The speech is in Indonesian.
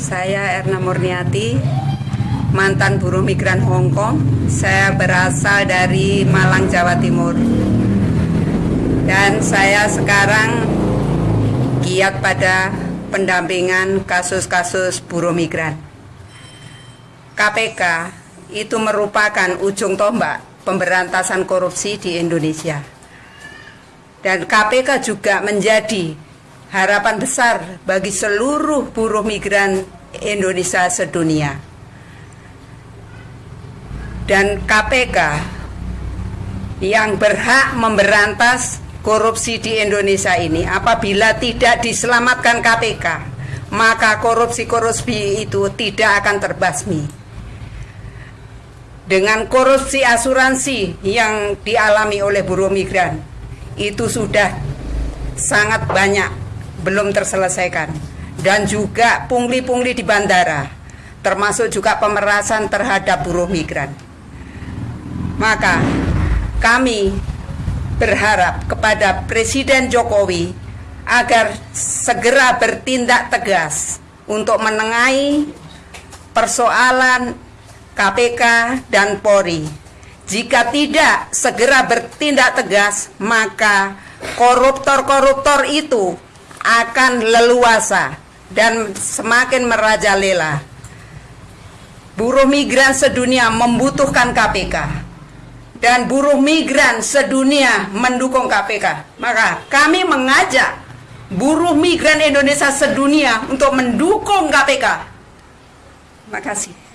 Saya Erna Murniati, mantan buruh migran Hong Kong. Saya berasal dari Malang, Jawa Timur. Dan saya sekarang giat pada pendampingan kasus-kasus buruh migran. KPK itu merupakan ujung tombak pemberantasan korupsi di Indonesia. Dan KPK juga menjadi harapan besar bagi seluruh buruh migran Indonesia sedunia. Dan KPK yang berhak memberantas korupsi di Indonesia ini apabila tidak diselamatkan KPK, maka korupsi-korupsi itu tidak akan terbasmi. Dengan korupsi asuransi yang dialami oleh buruh migran, itu sudah sangat banyak belum terselesaikan dan juga pungli-pungli di bandara termasuk juga pemerasan terhadap buruh migran maka kami berharap kepada Presiden Jokowi agar segera bertindak tegas untuk menengahi persoalan KPK dan Polri. Jika tidak segera bertindak tegas, maka koruptor-koruptor itu akan leluasa dan semakin merajalela. Buruh migran sedunia membutuhkan KPK dan buruh migran sedunia mendukung KPK. Maka kami mengajak buruh migran Indonesia sedunia untuk mendukung KPK. Terima kasih.